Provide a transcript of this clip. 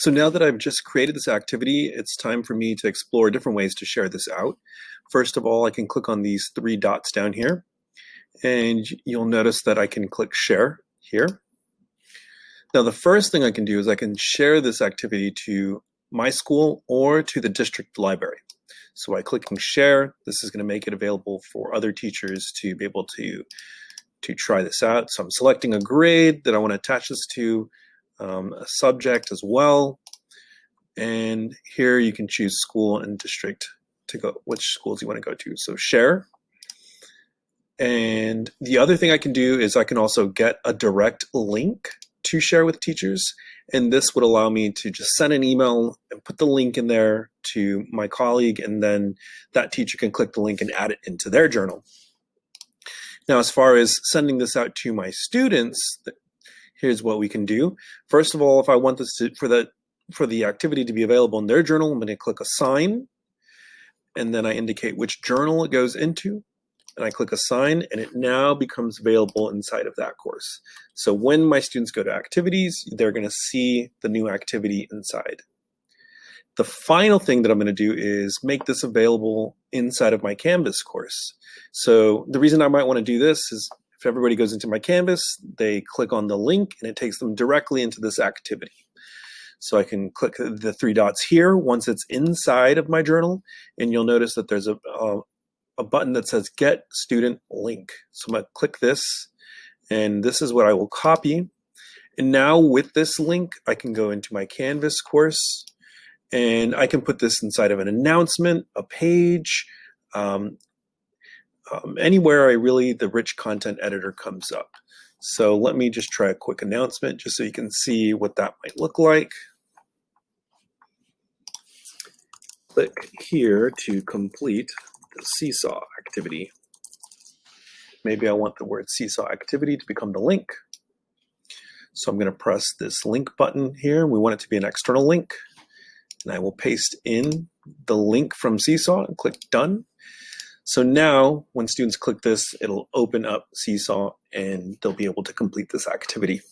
So now that I've just created this activity, it's time for me to explore different ways to share this out. First of all, I can click on these three dots down here, and you'll notice that I can click share here. Now, the first thing I can do is I can share this activity to my school or to the district library. So by clicking share, this is going to make it available for other teachers to be able to, to try this out. So I'm selecting a grade that I want to attach this to, um, a subject as well. And here you can choose school and district to go, which schools you want to go to. So share. And the other thing I can do is I can also get a direct link to share with teachers. And this would allow me to just send an email and put the link in there to my colleague, and then that teacher can click the link and add it into their journal. Now, as far as sending this out to my students, here's what we can do. First of all, if I want this to, for the for the activity to be available in their journal, I'm going to click assign, and then I indicate which journal it goes into and I click assign and it now becomes available inside of that course. So when my students go to activities, they're gonna see the new activity inside. The final thing that I'm gonna do is make this available inside of my Canvas course. So the reason I might wanna do this is if everybody goes into my Canvas, they click on the link and it takes them directly into this activity. So I can click the three dots here once it's inside of my journal, and you'll notice that there's a, a, a button that says get student link. So I'm gonna click this and this is what I will copy. And now with this link, I can go into my Canvas course and I can put this inside of an announcement, a page, um, um, anywhere I really, the rich content editor comes up. So let me just try a quick announcement just so you can see what that might look like. Click here to complete the seesaw activity. Maybe I want the word seesaw activity to become the link. So I'm going to press this link button here. We want it to be an external link. And I will paste in the link from Seesaw and click done. So now when students click this, it'll open up Seesaw and they'll be able to complete this activity.